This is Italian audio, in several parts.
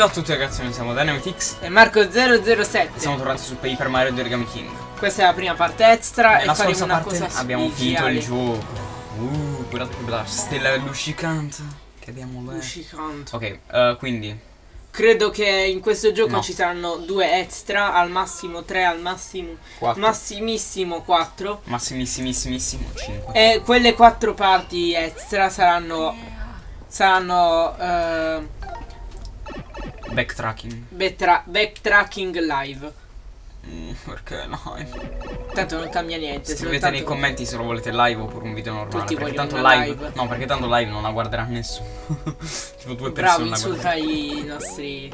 Ciao a tutti ragazzi, noi siamo Dynamitix E Marco007 e siamo tornati su Paper Mario di Origami King. Questa è la prima parte extra Nella e faremo una parte abbiamo finito il gioco. Uh, guardate che bella stella luccicante che abbiamo là. Luccicante. Ok, eh, quindi Credo che in questo gioco No. ci saranno due extra, al massimo tre, al massimo 4, massimissimo quattro massimissimissimo 5. E quelle quattro parti extra saranno saranno eh, Backtracking. backtra- backtracking live. Mm, perché no? Tanto non cambia niente. Scrivete nei commenti se lo volete live oppure un video normale. Tutti perché tanto live, live. No, perché tanto live non la guarderà nessuno. tipo due Bravo, persone la insulta i nostri.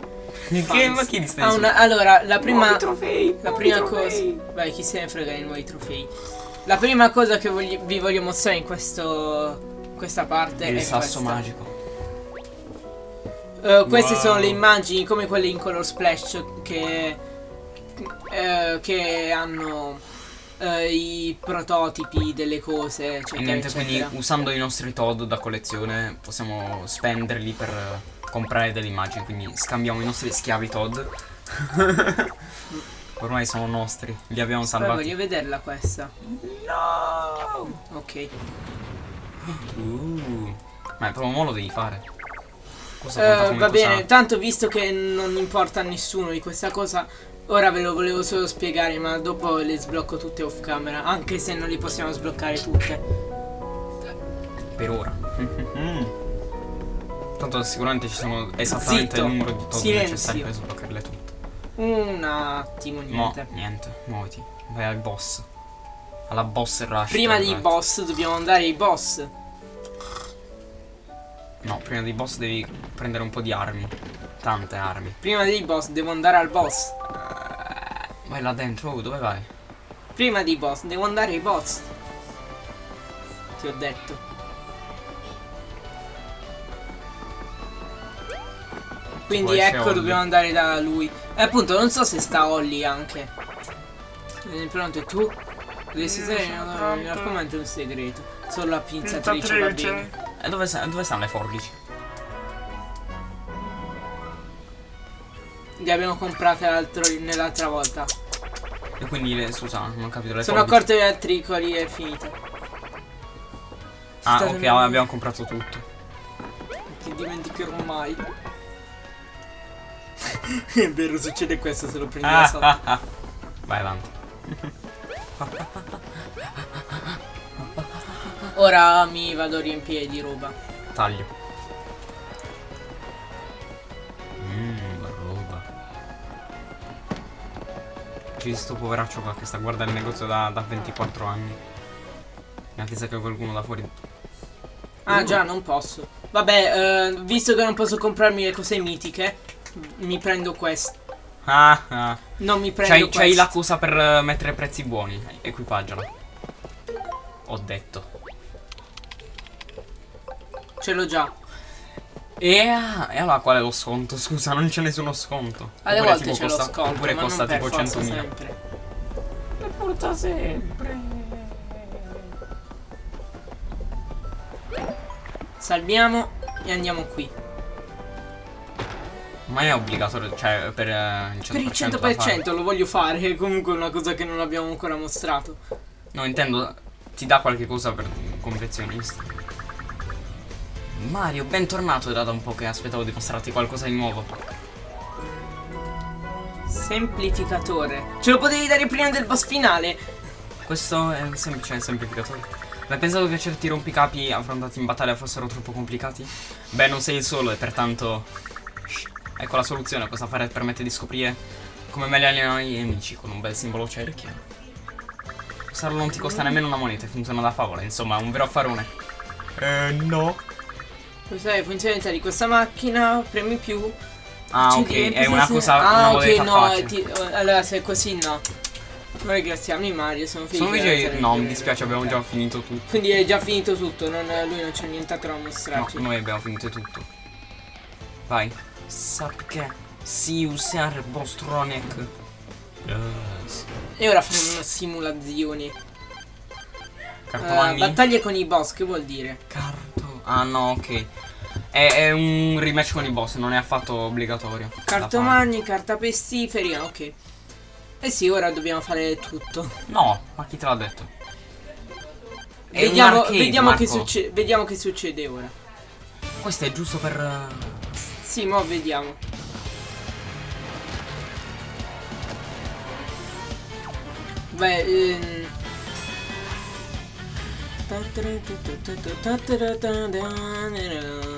Che ma chi li stai Ah, una- allora, la prima Nuovi trofei, La prima trofei. cosa. Vai, chi se ne frega dei nuovi trofei. La prima cosa che vogli- vi voglio mostrare in questo. questa parte Il è sasso questa. magico. Eh, queste Wow. sono le immagini come quelle in color splash che. eh, che hanno eh, i prototipi delle cose, eccetera, E niente, quindi eccetera. usando i nostri Todd da collezione possiamo spenderli per comprare delle immagini, quindi scambiamo i nostri schiavi Todd. Ormai sono nostri, li abbiamo Poi salvati. voglio vederla questa. No! Ok. Uh, ma è proprio mo lo devi fare. Cosa come va cosa- bene, tanto visto che non importa a nessuno di questa cosa, ora ve lo volevo solo spiegare, ma dopo le sblocco tutte off camera, anche se non li possiamo sbloccare tutte. Per ora. Tanto sicuramente ci sono esattamente Zitto. il numero di Todd Silenzio. necessari per sbloccarle tutte. Un attimo, No, niente. niente, muoviti. Vai al boss. Alla boss rush. Prima dei guardate. boss dobbiamo andare ai boss. No, prima dei boss devi prendere un po' di armi. Tante armi. Prima dei boss devo andare al boss. Vai là dentro, oh, dove vai? Prima dei boss devo andare ai boss. Ti ho detto. Quindi ecco dobbiamo andare da lui. E appunto non so se sta Holly anche. Eh, pronto e tu? Dovresti raccomando è un segreto. Solo la pinzatrice va bene. E dove, sta- dove stanno le forbici? Le abbiamo comprate l'altro- nell'altra volta. E quindi, le, scusa, non ho capito le Sono forbici. accorto dei tricoli e è finita. Ah, ok, abbiamo comprato tutto. Ti dimenticherò mai. è vero, succede questo se lo prendi Ah, ah, ah. Vai avanti. Ora mi vado a riempire di roba. Taglio. Mmm, roba. C'è sto poveraccio qua che sta guardando il negozio da, da 24 anni. In attesa che qualcuno da fuori. Ah Uh. già, non posso. Vabbè, eh, visto che non posso comprarmi le cose mitiche, mi prendo questo. Ah, ah. Non mi prendo C'hai, questo. c'hai la cosa per mettere prezzi buoni. Equipaggiala. Ho detto. Ce l'ho già. E, ah, e allora qual è lo sconto? Scusa, non c'è nessuno sconto. Alle Oppure volte c'è lo costa- sconto, Oppure ma costa non per tipo forza 100.000. sempre. E porta sempre. Salviamo e andiamo qui. Ma è obbligatorio, cioè per eh, il 100%. Per il da fare. 100% lo voglio fare, è comunque una cosa che non abbiamo ancora mostrato. No, intendo, ti dà qualche cosa per confezionista. Mario, bentornato, era da un po' che aspettavo di mostrarti qualcosa di nuovo. Semplificatore. Ce lo potevi dare prima del boss finale. Questo è un semplice semplificatore. Hai pensato che certi rompicapi affrontati in battaglia fossero troppo complicati? Beh, non sei il solo e pertanto... Shh. Ecco la soluzione, cosa fare permette di scoprire come meglio allenare i nemici con un bel simbolo cerchio. Usarlo non ti costa nemmeno una moneta e funziona da favola, insomma, è un vero affarone. Eh, no. Questa è la funzionalità di questa macchina, premi più. Ah, ok, è una cosa, Ah, una ok, no, ti- allora se è così no. Ma ringraziamo Mario, sono felice. Sono felice, no, mi dispiace, abbiamo già finito tutto. Quindi è già finito tutto, non- lui non c'è nient'altro da No, mostrarci. noi abbiamo finito tutto. Vai. Sappi che si usare Bostronic. Yes. E ora faremo una simulazione. Cartomagni. Eh, battaglie con i boss, che vuol dire? Carto. Ah no, ok. È, è un rematch con i boss, non è affatto obbligatorio. Cartomagni, carta pestiferi, ok. Eh sì, ora dobbiamo fare tutto. No, ma chi te l'ha detto? È Vediamo, arcade, vediamo, che succe- vediamo che succede ora. Questo è giusto per. Sì, mo vediamo. Beh, ehm...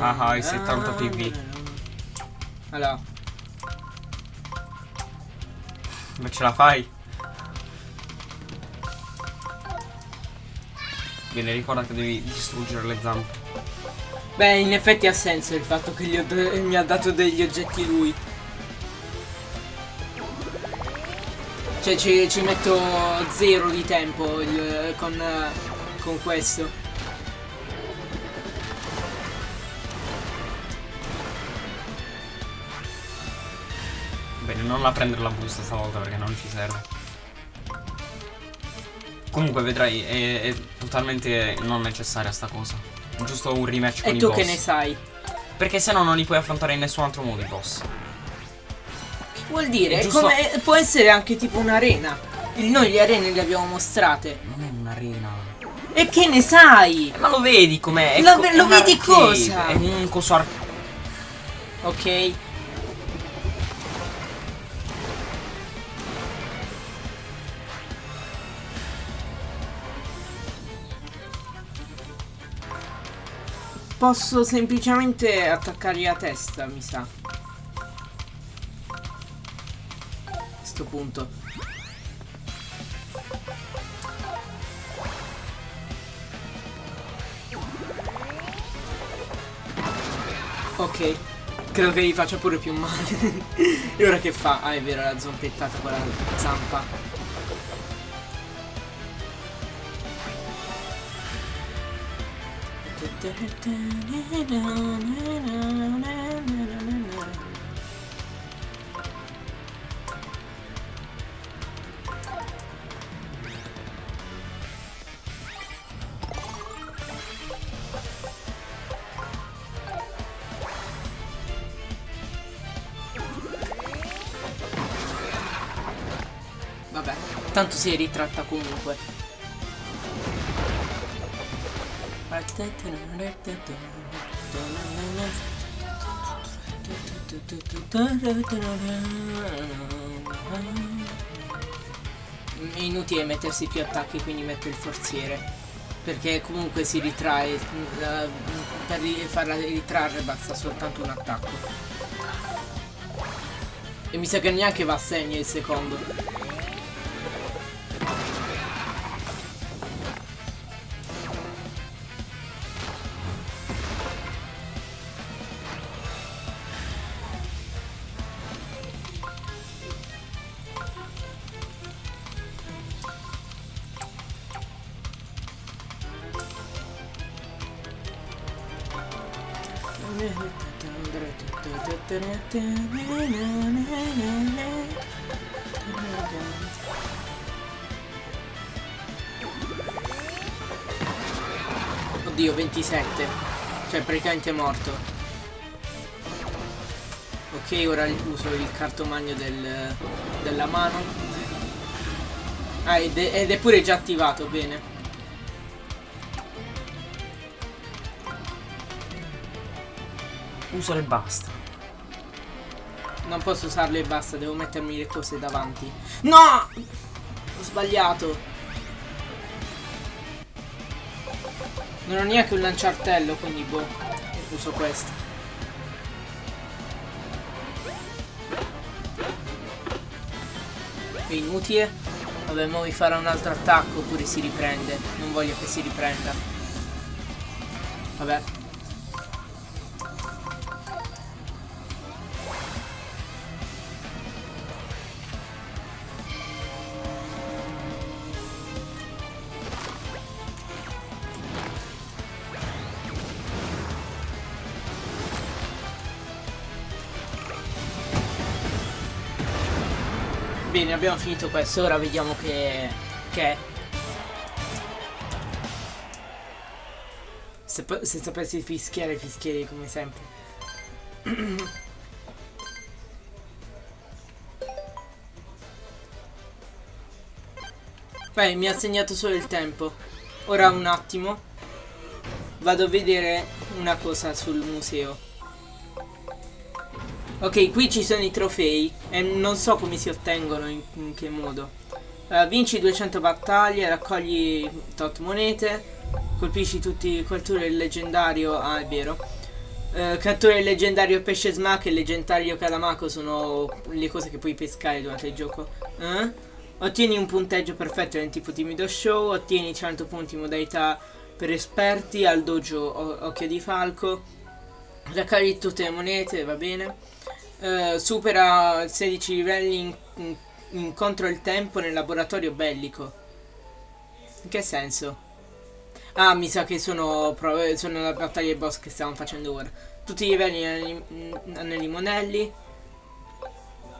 Ah, ah, il 70 PV. Allora, Ma ce la fai? Bene, ricorda che devi distruggere le zampe. beh, in effetti ha senso il fatto che mi ha dato degli oggetti lui. Cioè, ci, ci metto zero di tempo il- con, con questo. Bene, non la prendere la busta stavolta perché non ci serve. Comunque vedrai, è, è totalmente non necessaria sta cosa. Giusto un rematch con E i tu boss. che ne sai? Perché se no non li puoi affrontare in nessun altro modo i boss. Che vuol dire? Giusto- come- può essere anche tipo un'arena. Noi le arene le abbiamo mostrate. Non è. E che ne sai? Ma lo vedi com'è? Lo- co- lo vedi cosa? È un coso ar- Ok. Posso semplicemente attaccargli la testa, mi sa. A questo punto. Ok. Credo che gli faccia pure più male. e ora che fa? Ah, è vero, la zompettata con la zampa. Tanto si ritratta comunque. È inutile mettersi più attacchi, quindi metto il forziere. Perché comunque si ritrae. Per farla ritrarre basta soltanto un attacco. E mi sa che neanche va a segno il secondo. Oddio, 27. Cioè, praticamente morto. Ok, ora uso il cartomagno del, della mano. Ah, ed è, ed è pure già attivato, bene. Uso e basta. Non posso usarlo e basta, devo mettermi le cose davanti. No! Ho sbagliato. Non ho neanche un lanciartello, quindi boh. Uso questo. È inutile. Vabbè, mo mi farà un altro attacco oppure si riprende. Non voglio che si riprenda. Vabbè. Bene, abbiamo finito questo, ora vediamo che... che. Se, se sapessi fischiare, fischierei come sempre. Beh, mi ha segnato solo il tempo. Ora un attimo. Vado a vedere una cosa sul museo. Ok, qui ci sono i trofei e non so come si ottengono, in, in che modo. Uh, vinci 200 battaglie, raccogli tot monete, colpisci tutti, cattura il leggendario, ah è vero. Uh, cattura il leggendario pesce smack e il leggendario calamaco sono le cose che puoi pescare durante il gioco. Uh? Ottieni un punteggio perfetto nel tipo timido show, ottieni 100 punti in modalità per esperti al dojo Occhio di Falco. Raccogli tutte le monete, va bene. Uh, supera 16 livelli in, in, in contro il tempo nel laboratorio bellico. In che senso? Ah, mi sa che sono, sono la battaglia boss che stiamo facendo ora. Tutti i livelli anelli monelli.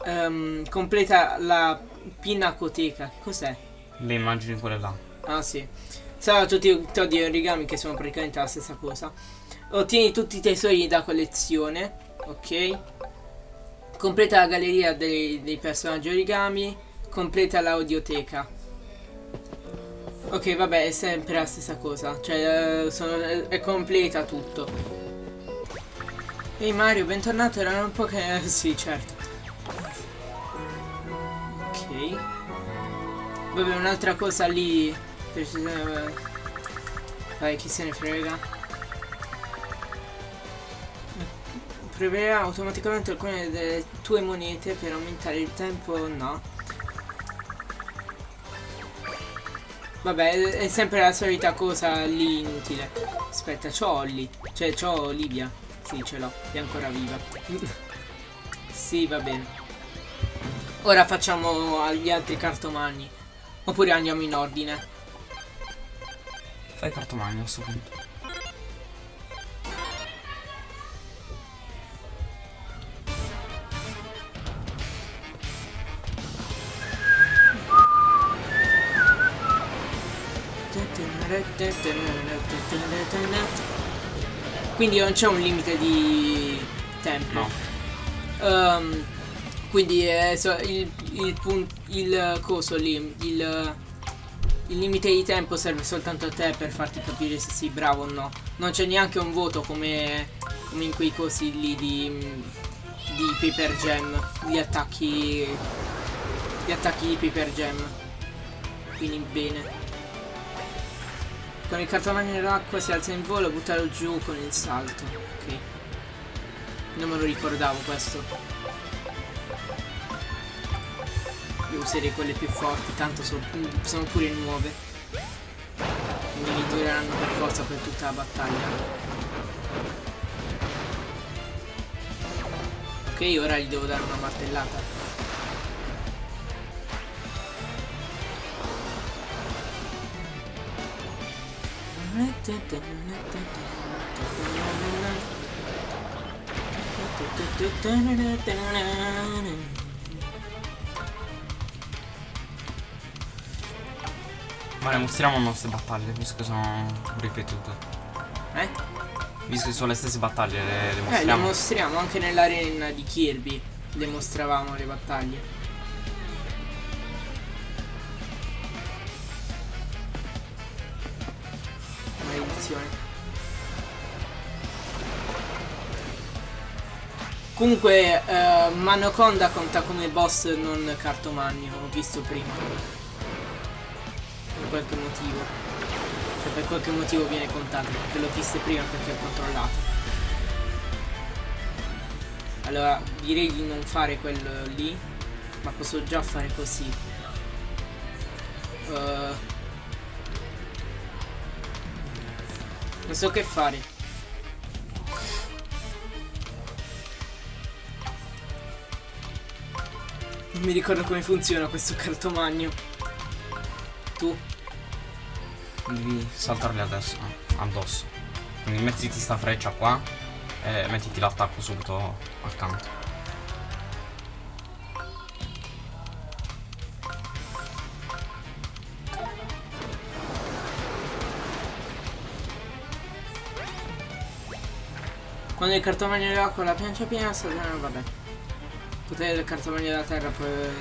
Um, completa la pinacoteca. Cos'è? Le immagini quelle là. Ah, sì. Sarà tutti i todi origami che sono praticamente la stessa cosa. Ottieni tutti i tesori da collezione. Ok. Completa la galleria dei, dei personaggi origami. Completa l'audioteca. Ok, vabbè, è sempre la stessa cosa. Cioè, uh, sono, è completa tutto. Ehi Mario, bentornato. Erano un po' che... sì, certo. Ok. Vabbè, un'altra cosa lì... Vai, chi se ne frega. Prevedrà automaticamente alcune delle tue monete per aumentare il tempo? No. Vabbè, è sempre la solita cosa lì inutile. Aspetta, c'ho Olli. Cioè, c'ho Olivia. Sì, ce l'ho. È ancora viva. sì, va bene. Ora facciamo gli altri cartomagni. Oppure andiamo in ordine. Fai cartomagno a questo punto. Quindi non c'è un limite di tempo. No. Um, quindi è so, il, il, il, coso lì, il, il limite di tempo serve soltanto a te per farti capire se sei bravo o no. Non c'è neanche un voto come, come in quei cosi lì di, di Paper Gem, gli attacchi, gli attacchi di Paper Gem. Quindi bene. Con il cartomagno nell'acqua si alza in volo, buttalo giù con il salto. Ok. Non me lo ricordavo questo. Io userei quelle più forti, tanto so, sono pure nuove. Mi dureranno per forza per tutta la battaglia. Ok, ora gli devo dare una martellata. Ma le mostriamo le nostre battaglie, visto che sono ripetute. Eh? Visto che sono le stesse battaglie, le, le mostriamo. Eh, le mostriamo anche nell'arena di Kirby. Le mostravamo le battaglie. Comunque, uh, Manoconda conta come boss non cartomagno, ho visto prima. Per qualche motivo. Cioè, per qualche motivo viene contato, perché l'ho visto prima perché ho controllato. Allora, direi di non fare quello lì, ma posso già fare così. Uh, Non so che fare. Non mi ricordo come funziona questo cartomagno. Tu? Devi saltarli adesso, addosso. Quindi mettiti sta freccia qua e mettiti l'attacco subito accanto. Quando il cartomagno dell'acqua la piancia piena, Satana, vabbè. Potere del cartomagno della terra per,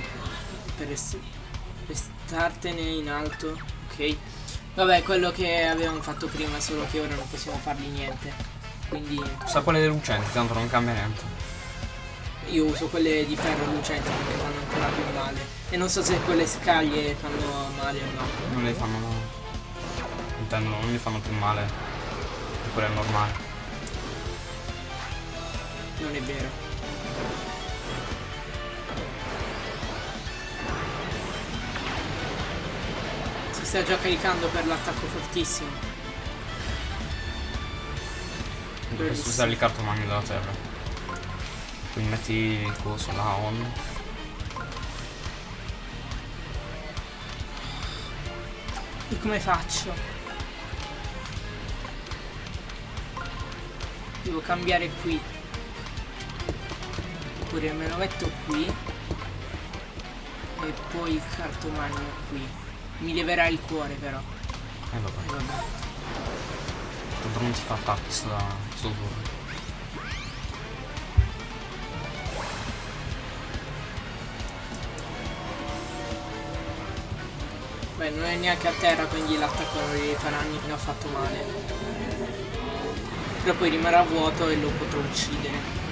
per rest- restartene in alto. Ok. Vabbè, quello che avevamo fatto prima, solo che ora non possiamo fargli niente. Quindi Usa quelle lucenti, tanto non cambia niente. io uso quelle di ferro lucente perché fanno ancora più male. E non so se quelle scaglie fanno male o no. Non le fanno male. Intendo, non gli fanno più male. Di quelle normali. Non è vero. Sta già caricando per l'attacco fortissimo. Dovresti usare il cartomagno della terra. Quindi metti il coso là on. E come faccio? Devo cambiare qui. Oppure me lo metto qui. E poi il cartomagno qui. Mi leverà il cuore però. Eh, vabbè. E vabbè. Tanto non ti fa attacchi sto, sto turno. Beh, non è neanche a terra, quindi l'attacco non gli farà ni- ne ho fatto male. Però poi rimarrà vuoto e lo potrò uccidere.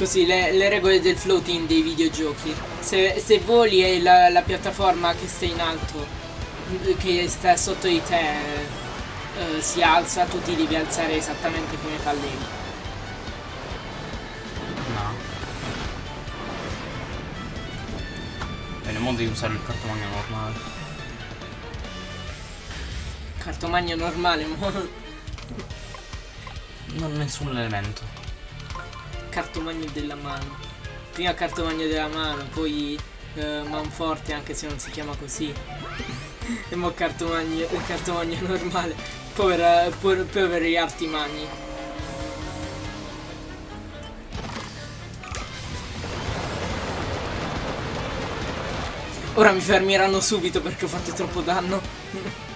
Così le, le regole del floating dei videogiochi. Se, se voli e la, la piattaforma che sta in alto, che sta sotto di te, eh, si alza, tu ti devi alzare esattamente come fa lei. No. Bene, mo devi usare il cartomagno normale. Cartomagno normale. Non nessun elemento. Cartomagno della mano. Prima cartomagno della mano, poi eh, manforte anche se non si chiama così. e mo cartomagno, cartomagno normale. Povera, po- poveri artimani. Ora mi fermeranno subito perché ho fatto troppo danno.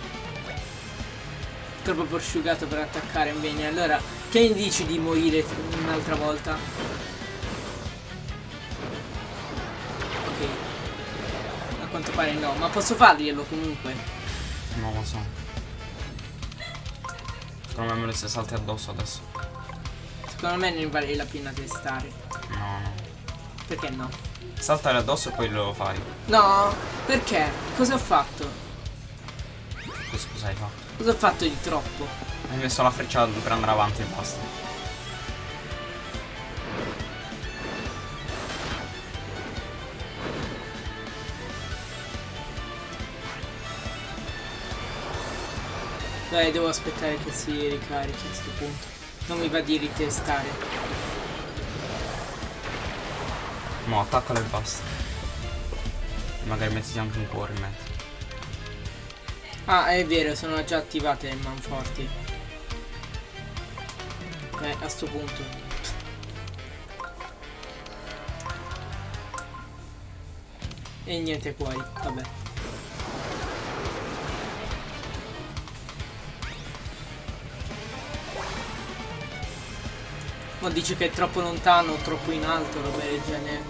troppo prosciugato per attaccare bene. Allora, che ne dici di morire un'altra volta? Ok. A quanto pare no, ma posso farglielo comunque. Non lo so. Secondo me me lo stai salti addosso adesso. Secondo me ne vale la pena testare. No, no. Perché no? Saltare addosso e poi lo fai. No, perché? Cosa ho fatto? Questo cosa hai fatto? Cosa ho fatto di troppo? Hai messo la freccia per andare avanti e basta. Dai, devo aspettare che si ricarichi a questo punto. Non mi va di ritestare. No, attaccalo e basta. Magari mettiti anche un cuore in mezzo. Ah, è vero, sono già attivate le manforti. Beh, a sto punto. E niente poi, vabbè. Ma dice che è troppo lontano troppo in alto, roba del genere.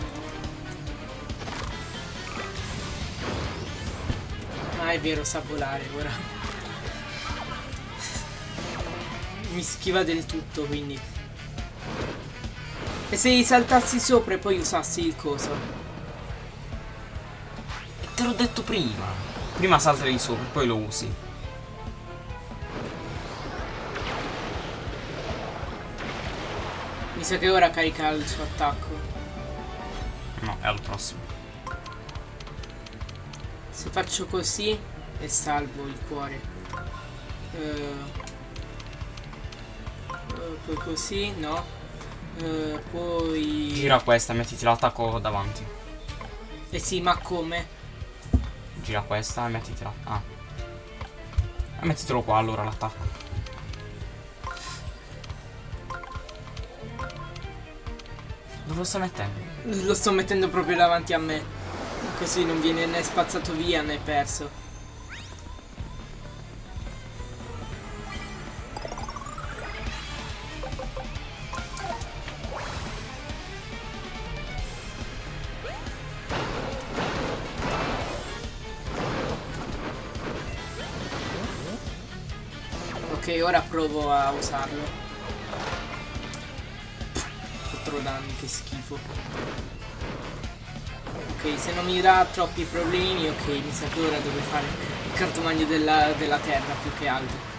Ah, è vero, sa volare ora. Mi schiva del tutto, quindi. E se gli saltassi sopra e poi usassi il coso? E te l'ho detto prima. Prima salta di sopra e poi lo usi. Mi sa che ora carica il suo attacco. No, è al prossimo. Se faccio così e salvo il cuore. Eh, poi così, no. Eh, poi... Gira questa e mettiti l'attacco davanti. Eh sì, ma come? Gira questa e mettitela. Ah. E mettitelo qua allora l'attacco. Dove lo sta mettendo? Lo sto mettendo proprio davanti a me. Così non viene né spazzato via né perso. Ora provo a usarlo. Quattro danni, che schifo. Ok, se non mi dà troppi problemi, ok, mi sa che ora devo fare il cartomagno della, della terra più che altro.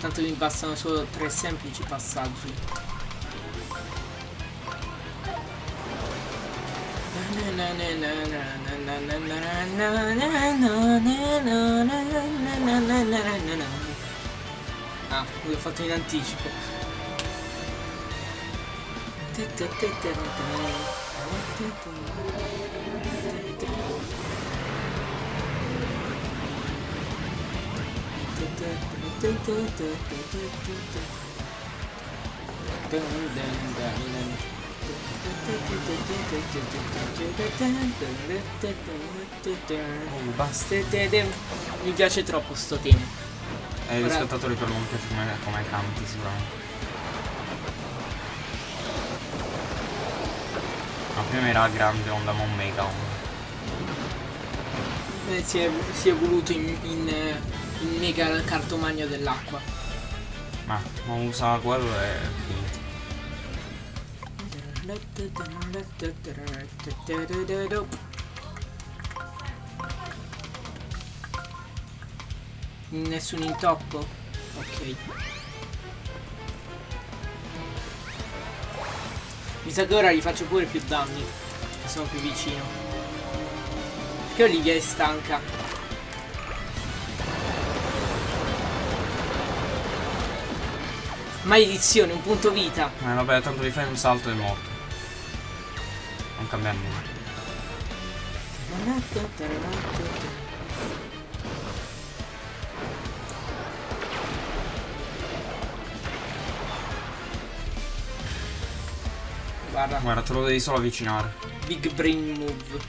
Tanto mi bastano solo tre semplici passaggi. Ah, l'ho fatto in anticipo. Oh, basta. Mi piace troppo sto tema. Eh, gli spettatori però non piace come, come canti sicuramente. Ma prima era grande onda, ma un mega onda. Eh, si, è, si è voluto in, in, eh, in mega cartomagno dell'acqua. Ma, ma usa quello e. Nessun intoppo? Ok. Mi sa che ora gli faccio pure più danni. Che sono più vicino. Perché Olivia è stanca? Maledizione, un punto vita. Eh vabbè, tanto gli fai un salto e morto. Non cambia nulla. Guarda, Guarda, te lo devi solo avvicinare. big brain move.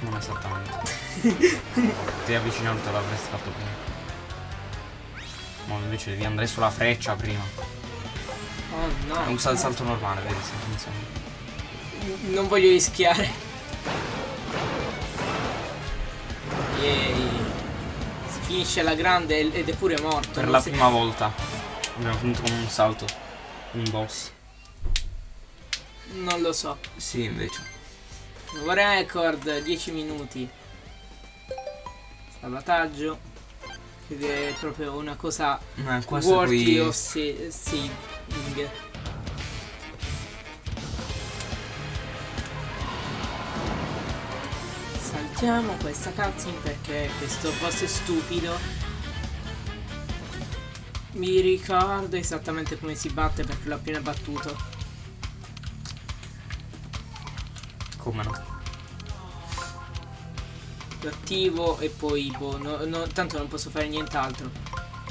Non esattamente. Devi avvicinare te l'avresti fatto prima. Ma invece devi andare sulla freccia prima. Oh no. Usa il salto normale, vedi se funziona. Non voglio rischiare. Yay. Si finisce alla grande ed è pure morto. Per la prima volta abbiamo finito con un salto. Un boss. Non lo so. Sì, invece. Nuovo record, 10 minuti. Salvataggio. Ed è proprio una cosa Eh, questo worthy qui. of sa- saving. Saltiamo questa cutscene perché questo boss è stupido. Mi ricordo esattamente come si batte perché l'ho appena battuto. Come no? Lo attivo e poi boh, no- no- tanto non posso fare nient'altro.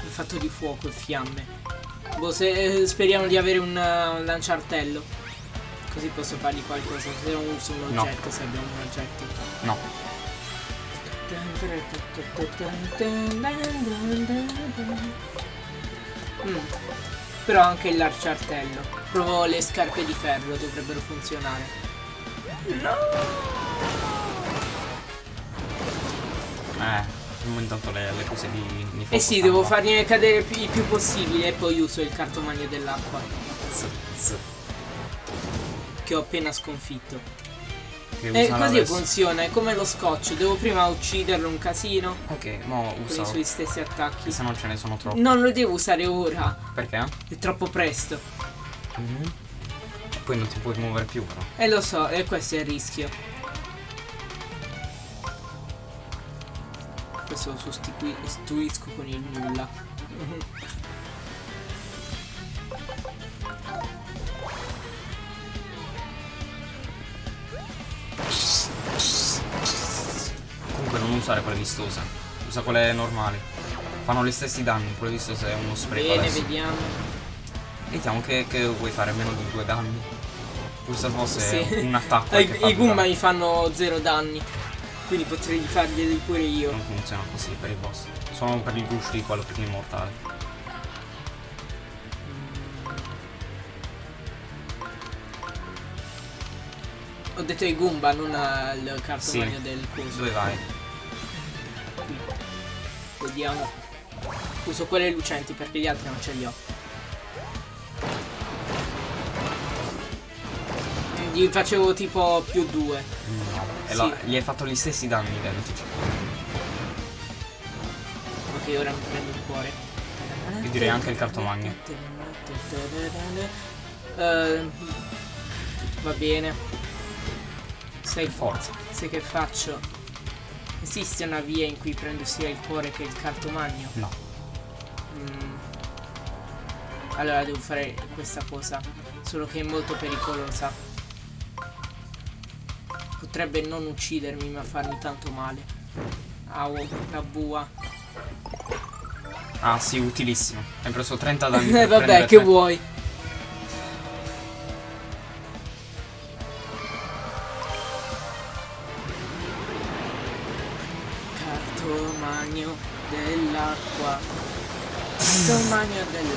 Il fatto di fuoco e fiamme. Boh, se, eh, speriamo di avere un, uh, un lanciartello. Così posso fargli qualcosa. Se non uso un No. oggetto, se abbiamo un oggetto. No. Mm. Però anche il lanciartello. Provo le scarpe di ferro, dovrebbero funzionare. Eh, facciamo intanto le, le cose di, Eh sì, devo fargliene cadere pi- il più possibile e poi uso il cartomagno dell'acqua. Che ho appena sconfitto. Che E usano così adesso. funziona, è come lo scotch, devo prima ucciderlo un casino Ok, mo con i suoi stessi attacchi. Se non ce ne sono troppi. Non lo devo usare ora, Perché? è troppo presto. Mhm. Poi non ti puoi muovere più però. E lo so, e questo è il rischio. Questo lo sostituisco con il nulla. Non usare quelle vistose. Usa quelle normali. Fanno gli stessi danni, quelle vistose è uno spreco Bene, adesso. vediamo. Vediamo che, che vuoi fare meno di due danni. Questo fosse Sì. un attacco. I due Goomba mi fanno zero danni. Quindi potrei farglieli pure io. Non funziona così per i boss. Sono per il gusto di quello più immortale. Ho detto ai Goomba, non al cartomagno Sì. del coso. Dove vai? Vediamo. Uso quelle lucenti perché gli altri non ce li ho. Mm, Gli facevo tipo più due. No. E Sì. la- gli hai fatto gli stessi danni identici. Ok, ora mi prendo il cuore. Io direi anche il cartomagno. Eh, va bene. Sai, Forza. sai che faccio? Esiste una via in cui prendo sia il cuore che il cartomagno? No. Mm. Allora devo fare questa cosa. Solo che è molto pericolosa. Potrebbe non uccidermi ma farmi tanto male. Au, la bua. Ah sì, utilissimo. Hai preso 30 danni. Eh vabbè, che vuoi?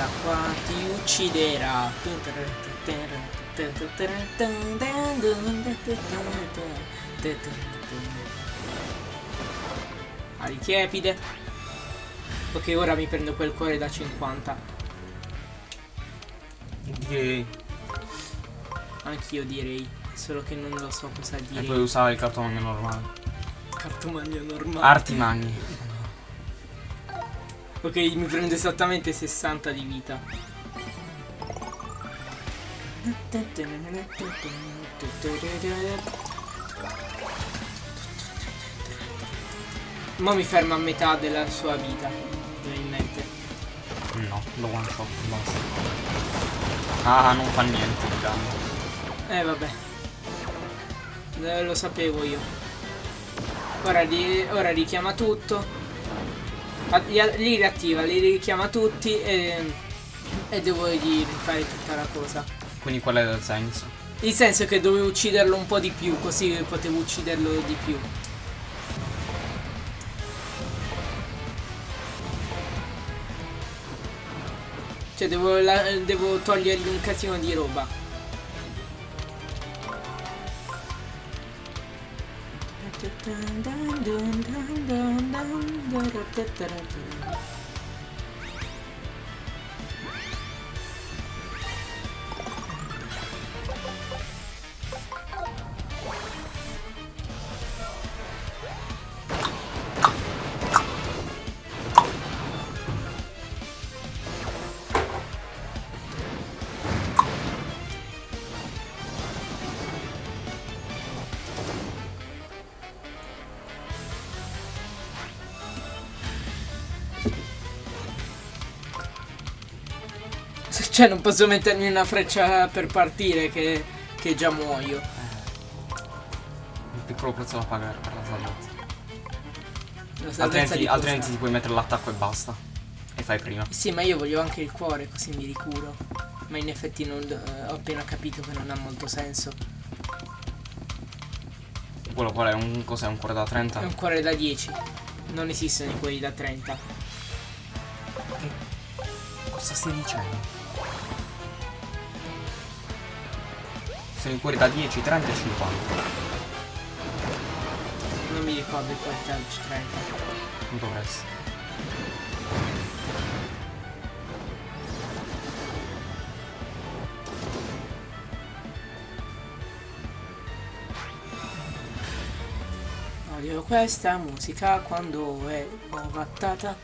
Dell'acqua ti ucciderà. Ali tiepide. Ok, ora mi prendo quel cuore da 50. Direi. Anch'io direi, solo che non lo so cosa E dire. puoi usare il cartomagno normale. Cartomagno normale. Arti magni. Ok, mi prendo esattamente 60 di vita. Ma mi ferma a metà della sua vita, probabilmente. No, lo one shot, basta. Ah, non fa niente di danno. Eh vabbè. Eh, lo sapevo io. Ora, li- ora richiama tutto. Li, li riattiva, li richiama tutti e, e devo gli rifare tutta la cosa. Quindi qual è il senso? Il senso è che dovevo ucciderlo un po' di più, così potevo ucciderlo di più. Cioè devo, la- devo togliergli un casino di roba. da, da. Cioè non posso mettermi una freccia per partire che, che già muoio. Un piccolo prezzo da pagare per la salvezza. La Altrimenti, altrimenti ti puoi mettere l'attacco e basta. E fai prima. Sì, ma io voglio anche il cuore così mi ricuro. Ma in effetti non, eh, ho appena capito che non ha molto senso. Quello qual è? Un, cos'è? Un cuore da 30? È un cuore da 10. Non esistono i quelli da 30. Cosa stai dicendo? Sono i cuori da 10, 30 e 50. Non mi ricordo il cuore da 30. Non dovresti. Odio questa musica quando è ovattata.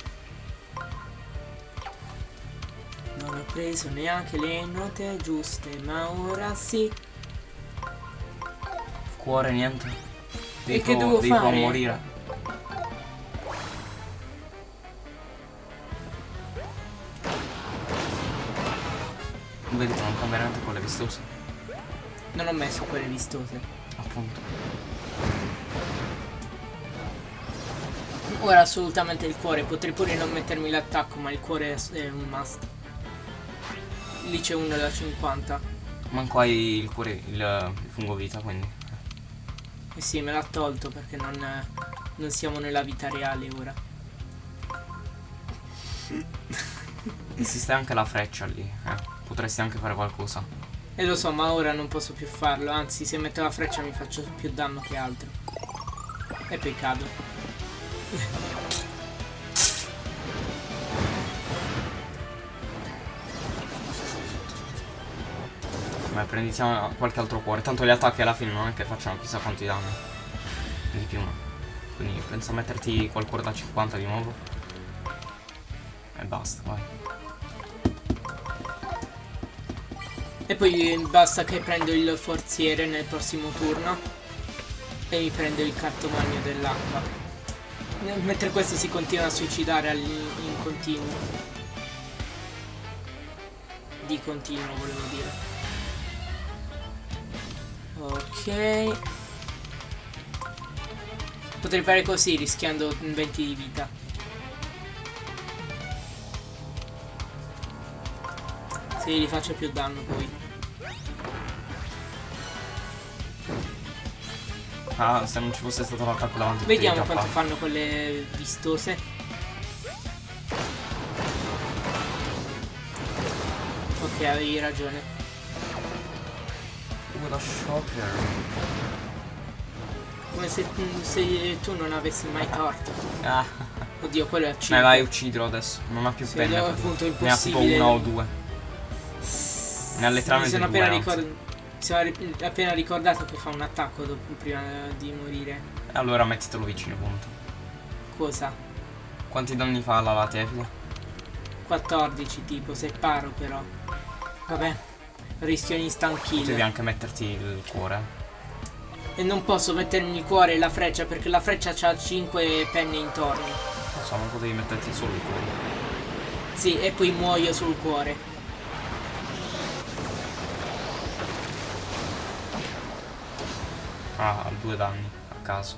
Non ho preso neanche le note giuste, ma ora sì. Cuore niente. Devi E che devo devi fare? morire. Vedi che non fa veramente quelle vistose. Non ho messo quelle vistose. Appunto. Ora assolutamente il cuore, potrei pure non mettermi l'attacco, ma il cuore è è un must. lì c'è uno da 50. Manco hai il cuore, il, il fungo vita, quindi. Eh sì, me l'ha tolto perché non, non siamo nella vita reale ora. Esiste anche la freccia lì, eh. Potresti anche fare qualcosa. E lo so, ma ora non posso più farlo. Anzi, se metto la freccia mi faccio più danno che altro. E poi cado. Beh, prendiamo qualche altro cuore. Tanto gli attacchi alla fine non è che facciano chissà quanti danni. Di più. Quindi penso a metterti quel cuore da 50 di nuovo. E basta, vai. E poi basta che prendo il forziere nel prossimo turno. E mi prendo il cartomagno dell'acqua. Mentre questo si continua a suicidare in continuo. Di continuo volevo dire. Ok. Potrei fare così rischiando 20 di vita. Sì, gli faccio più danno poi. Ah, se non ci fosse stato l'attacco davanti. Vediamo quanto farlo. fanno quelle vistose. Ok, avevi ragione. Uh, da shocker. Come se, se tu non avessi mai torto. Ah, Oddio, quello è 5. vai, uccidilo adesso. Non ha più Sì, capito? appunto, Ne ha tipo una o due. Ne ha Mi letteralmente sono due. appena, anzi. ricor- mi sono appena ricordato che fa un attacco dopo- prima di morire. Allora mettitelo vicino, punto. Cosa? Quanti danni fa la latefide? 14 tipo, se paro però. Vabbè, rischio instant kill. Devi anche metterti il cuore. E non posso mettermi il cuore e la freccia perché la freccia ha 5 penne intorno. Non so, non potevi metterti solo il cuore. Sì, e poi muoio sul cuore. Ah, due danni a caso.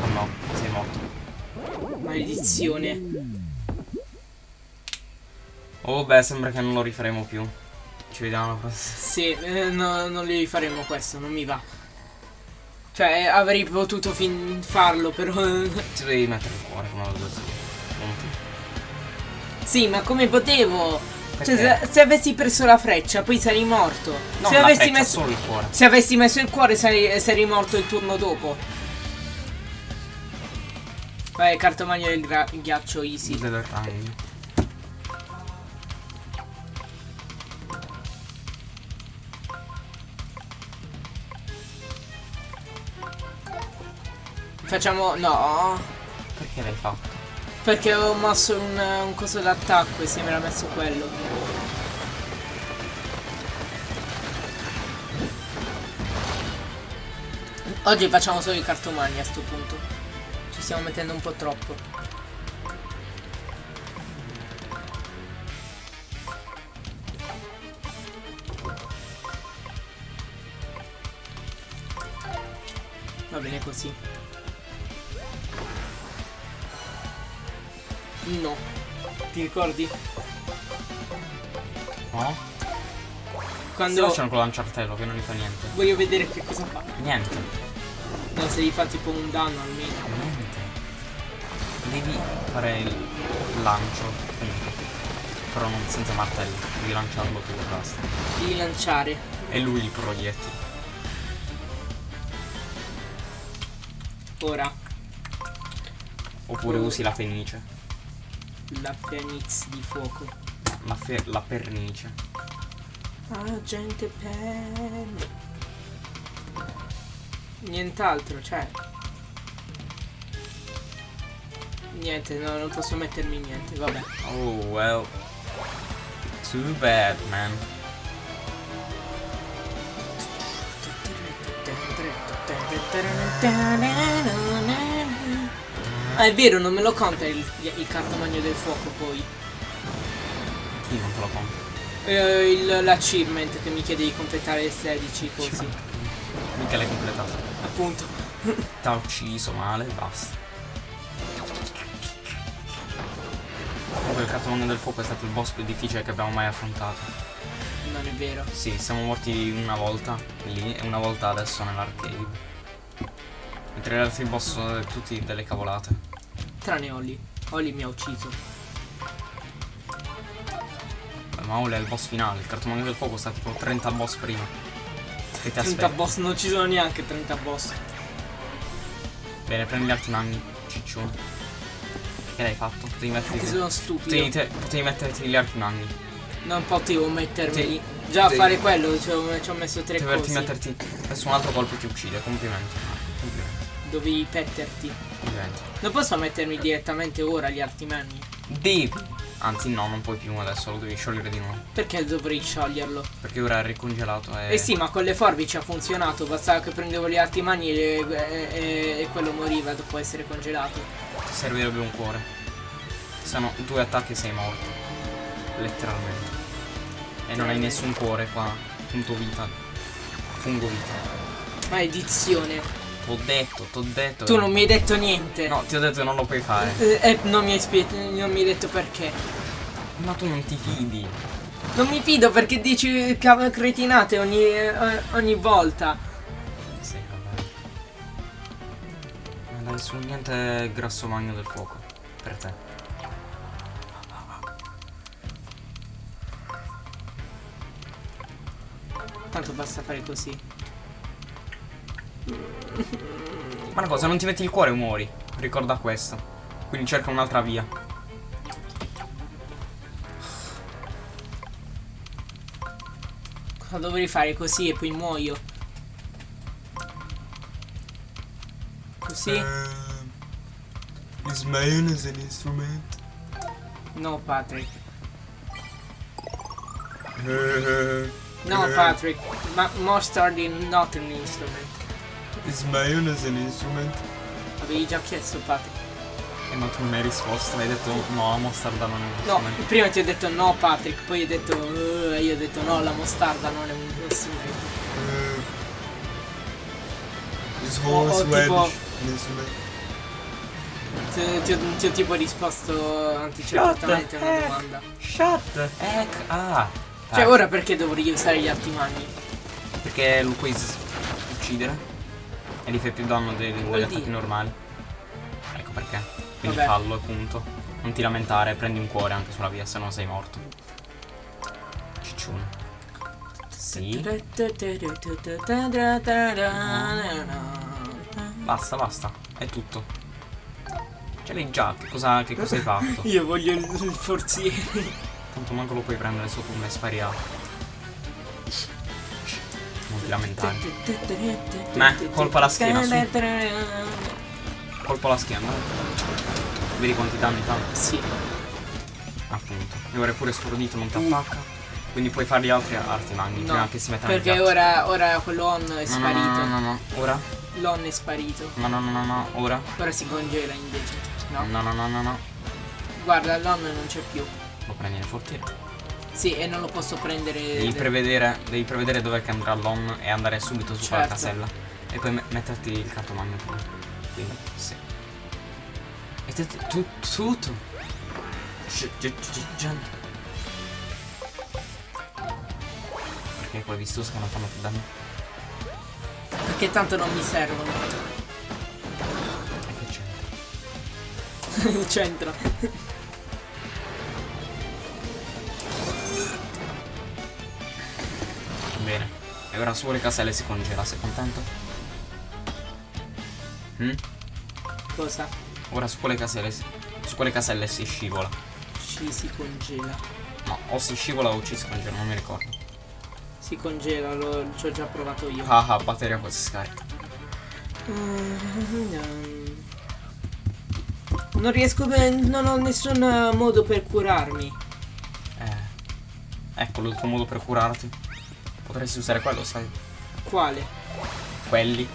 Oh no, sei morto. Maledizione. Oh beh, sembra che non lo rifaremo più. Ci vediamo alla prossima. Sì, eh, no, non li faremo questo, non mi va. Cioè, avrei potuto fin farlo, però... Ti devi mettere il cuore come. Punto. sì, ma come potevo? Cioè, Perché? se, se avessi preso la freccia, poi sarei morto. Non se la avessi messo... il cuore. Se avessi messo il cuore sarei, sarei morto il turno dopo. Vai, cartomagno del ghiaccio easy. Del ragno. Facciamo... No. Perché l'hai fatto? Perché ho mosso un, un coso d'attacco e si mi era messo quello. Oggi facciamo solo i cartomagni a sto punto. Ci stiamo mettendo un po' troppo. Va bene così. No. Ti ricordi? No? Quando Sto facendo con lanciartello che non gli fa niente. voglio vedere che cosa fa. Niente. No, se gli fa tipo un danno almeno. Niente. Devi fare il lancio. Però non senza martello. Devi lanciarlo tu e basta. Devi lanciare. E lui il proiettile. Ora. Oppure usi la fenice. La Phoenix di fuoco. La, fe- la pernice. Ah, gente pen. Nient'altro, cioè. Niente, no, non posso mettermi niente, vabbè. Oh well. Too bad, man. Ah, è vero, non me lo conta il, il cartomagno del fuoco poi. Chi non te lo compra? Eh, L'achievement che mi chiede di completare 16 così. Mica l'hai completato. Appunto. T'ha ucciso male, basta. Comunque il cartomagno del fuoco è stato il boss più difficile che abbiamo mai affrontato. Non è vero. Sì, siamo morti una volta lì e una volta adesso nell'arcade. Mentre gli altri boss sono tutti delle cavolate. Tranne Oli. Oli mi ha ucciso. Ma ora è il boss finale, il cartomagno del fuoco sta tipo 30 boss prima. Che ti 30 aspetta. boss, non ci sono neanche 30 boss. Bene, prendi gli altri nani, ciccione. Che l'hai fatto? Potevi metterti. Che sono Potevi, stupido. te- potevi metterti gli altri nani. Non potevo mettermeli. Sì. Già a fare quello ci ho, ci ho messo tre Potevi cose. metterti. Adesso un altro colpo ti uccide. Complimenti. Dovevi petterti. Non posso mettermi direttamente ora gli arti mani. Devi. Anzi, no, non puoi più adesso, lo devi sciogliere di nuovo. Perché dovrei scioglierlo? Perché ora è ricongelato e. Eh sì, ma con le forbici ha funzionato. Bastava che prendevo gli arti mani e, e- e- e quello moriva dopo essere congelato. Ti servirebbe un cuore. Se no, due attacchi e sei morto. Letteralmente. E non hai nessun cuore qua. Punto vita. Fungo vita. Maledizione. T'ho detto, t'ho detto. Tu non mi hai detto niente. No, ti ho detto che non lo puoi fare. Eh, eh, non, mi hai spie- non mi hai detto perché. Ma tu non ti fidi. Non mi fido perché dici cretinate ogni, eh, ogni volta. Sì, vabbè. Non su niente grasso magno del fuoco. Per te. Tanto basta fare così. Ma una cosa, non ti metti il cuore muori. Ricorda questo. Quindi cerca un'altra via. Cosa dovrei fare così e poi muoio? Così? Is mayonnaise an instrument? No, Patrick. No, Patrick. Ma mustard is not an instrument. Is mayonnaise an instrument? Avevi già chiesto, Patrick. E ma tu non hai risposto, hai detto no, la mostarda non è un No, strumento. prima ti ho detto no, Patrick. Poi hai detto. "Uh", io ho detto no, la mostarda non è un strumento. Is O- o horse tipo- radish an instrument? Ti, ti ho, ti ho tipo risposto anticipatamente a una heck? domanda. Shut the heck ah. Cioè, Eh, ora perché dovrei usare gli arti magni? Perché lo puoi uccidere e gli fai più danno dei- degli attacchi normali. Ecco perché. Quindi Vabbè. fallo e punto. Non ti lamentare, prendi un cuore anche sulla via, se no sei morto. Ciccione. Sì. Basta, basta. È tutto. Ce l'hai già, che cosa, che cosa hai fatto? Io voglio il, il forziere. Tanto manco lo puoi prendere sotto un spariato. Non lamentare. Meh, colpa alla schiena, su. Colpo alla schiena. Vedi quanti danni fa? Sì. Appunto. E ora è pure stordito, non ti attacca. Quindi puoi fare gli altri arti magni No, prima che si mettano Perché ora, ora quello on è sparito. no, no, no, no. Ora? L'on è sparito. No, no, no, no, no. Ora? Ora si congela invece. No. No, no, no, no, no. Guarda, l'on non c'è più. Lo prendi nel fortiere. Sì, e non lo posso prendere. Devi prevedere, devi prevedere dove che andrà l'on e andare subito su quella Certo. casella. E poi me- metterti il cartomagno prima. Quindi, sì. E te- tu- tutto. Gente. Perché quelle vistose che non fanno più danno? Perché tanto non mi servono. E che c'entra? C'entra. E ora su le caselle si congela, sei contento? Mm? Cosa? Ora su quelle caselle si- su quelle caselle si scivola. Ci si congela. No, o si scivola o ci si congela, non mi ricordo. Si congela, lo, ci ho già provato io. Ah ah, batteria poi si scarica. Non riesco ben. Non ho nessun eh, modo per curarmi. Eh. Ecco l'ultimo modo per curarti. Potresti usare quello, sai? Quale? Quelli.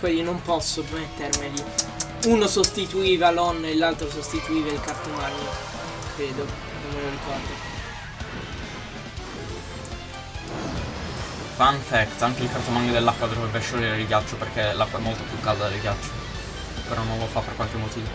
Quelli non posso mettermeli. Uno sostituiva l'on e l'altro sostituiva il cartomagno. Credo. Non me lo ricordo. Fun fact, anche il cartomagno dell'acqua dovrebbe sciogliere il ghiaccio perché l'acqua è molto più calda del ghiaccio. Però non lo fa per qualche motivo.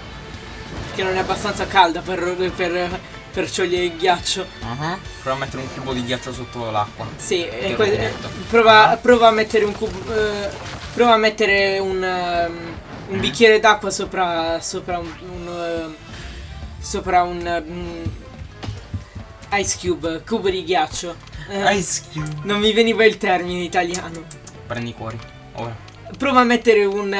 Che non è abbastanza calda per, per, per sciogliere il ghiaccio. Ah, Prova a mettere un cubo di ghiaccio sotto l'acqua. Sì, e Che que- rubinetto. prova, prova a mettere un cubo. eh, prova a mettere un, ehm, un Mm. bicchiere d'acqua sopra. sopra un. un, ehm, sopra un. mm, ice cube, cubo di ghiaccio. Eh, Ice Cube. non mi veniva il termine italiano. Prendi cuori. Ora. Prova a mettere un.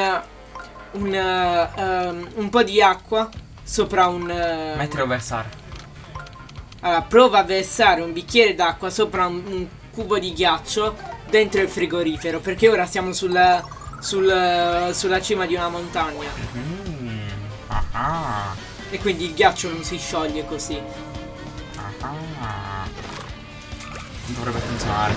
un. eh, ehm, un po' di acqua sopra un. eh, Mettere o versare. Allora, prova a versare un bicchiere d'acqua sopra un, un cubo di ghiaccio dentro il frigorifero, perché ora siamo sulla, sul- sulla cima di una montagna Mm. Ah. e quindi il ghiaccio non si scioglie così. Ah. Dovrebbe funzionare.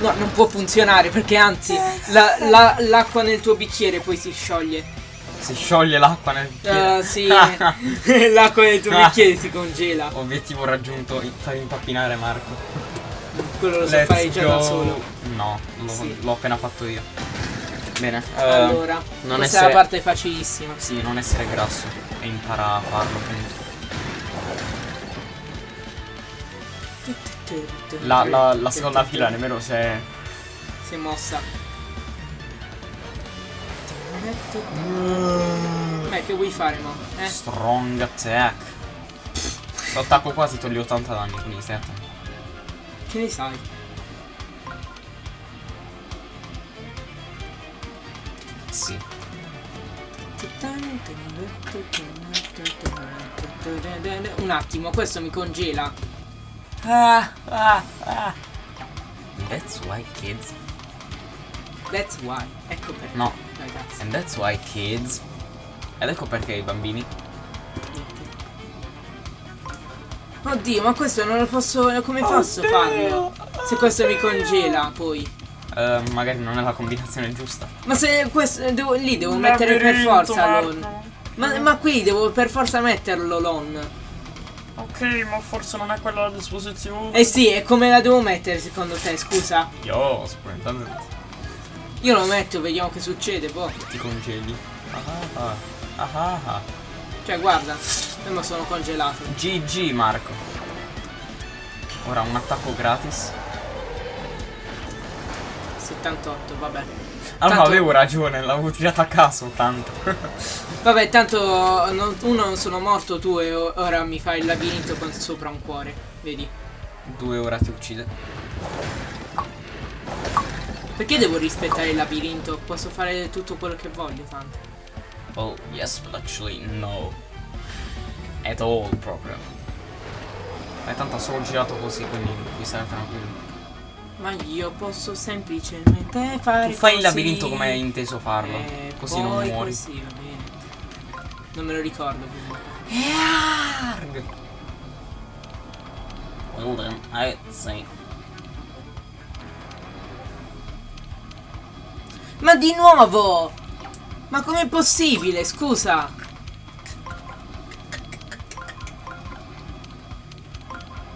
No, non può funzionare perché anzi la- la- l'acqua nel tuo bicchiere poi si scioglie. Si scioglie l'acqua nel bicchiere. Eh, sì, l'acqua nel tuo bicchiere si congela. Obiettivo raggiunto, i- far impappinare Marco. Quello lo so Let's fare già da solo. No, l'ho, Sì. appena fatto io. Bene. allora, non questa essere- è la parte facilissima. Sì, non essere grasso e impara a farlo appunto. La, la- la seconda fila nemmeno se... si è mossa. Beh, che vuoi fare, mo? Eh? Strong attack. Questo attacco qua ti toglie 80 danni, quindi stai attento. Che ne sai? Sì. Un attimo, questo mi congela. Ah, ah, ah. That's why kids. That's why. Ecco perché. No. Ragazzi. And that's why kids. Ed ecco perché i bambini. Oddio, ma questo non lo posso. Come posso farlo? Se questo mi congela poi. eh, magari non è la combinazione giusta. Ma se questo. Devo, lì devo mettere per forza l'on. Ma, ma qui devo per forza metterlo l'on. Ok, ma forse non è quella a disposizione. Eh sì, e come la devo mettere secondo te? Scusa. Io, splendente. Io lo metto, vediamo che succede, boh. Ti congeli. Ah ah ah. Ah ah. Cioè, guarda, io mi sono congelato. GG Marco. Ora un attacco gratis. 78, vabbè. Allora Tanto- avevo ragione, l'avevo tirata a caso tanto. Vabbè, tanto non- uno non sono morto, tu e ora mi fai il labirinto con sopra un cuore. Vedi? Due ora ti uccide. Perché devo rispettare il labirinto? Posso fare tutto quello che voglio, tanto. Oh, yes, but actually no. At all proprio. Ma tanto ha solo girato così, quindi puoi stare tranquillo. Ma io posso semplicemente fare Tu fai il così. labirinto come hai inteso farlo. E così non muori. Così, va bene. Non me lo ricordo. Yarg. Well then, I'd say. Ma di nuovo! Ma com'è possibile? Scusa!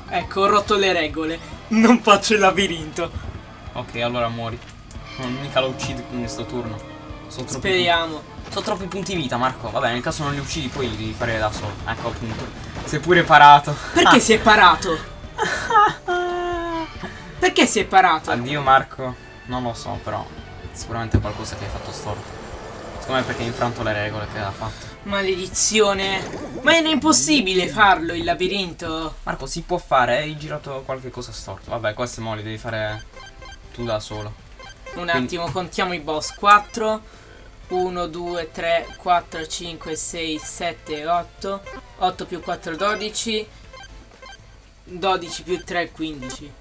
Ecco, ho rotto le regole. Non faccio il labirinto. Ok, allora muori. Non mica lo uccidi in questo turno. Sono Speriamo. sono troppi punti vita, Marco. Vabbè, nel caso non li uccidi, poi li devi fare da solo. Ecco appunto. Sei pure parato. Perché si è parato? Perché si è parato? Addio Marco. Non lo so, però. Sicuramente qualcosa che hai fatto storto. Secondo me perché hai infranto le regole che ha fatto. Maledizione. Ma era impossibile farlo il labirinto. Marco, si può fare, hai girato qualche cosa storto. Vabbè, questi mo li devi fare tu da solo. Un attimo, contiamo i boss. 4, 1, 2, 3, 4, 5, 6, 7, 8. 8 più 4, 12. 12 più 3, 15.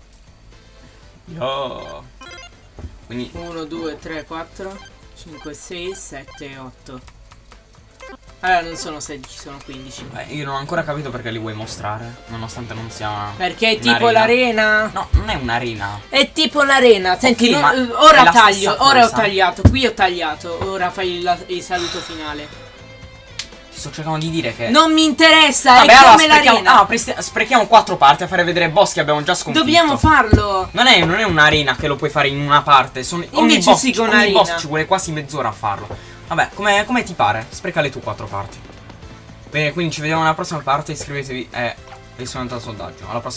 Yo. Quindi 1, 2, 3, 4, 5, 6, 7, 8. Allora non sono 16, sono 15. eh, io non ho ancora capito perché li vuoi mostrare, nonostante non sia Perché è tipo l'arena. No, non è un'arena. È tipo l'arena. Senti, Ok, no- ora taglio, ora ho cosa. tagliato, qui ho tagliato. Ora fai il, il saluto finale. Sto cercando di dire che Non mi interessa, Vabbè, è allora come sprechiamo, l'arena. ah, presti- sprechiamo quattro parti a fare vedere boss che abbiamo già sconfitto. Dobbiamo farlo. Non è, non è un'arena che lo puoi fare in una parte. Sono, ogni Invece boss, sì che ogni un'arena. boss ci vuole quasi mezz'ora a farlo. Vabbè, come, come ti pare? Sprecale tu quattro parti. Bene, quindi ci vediamo nella prossima parte. Iscrivetevi e risponete al sondaggio. Alla prossima.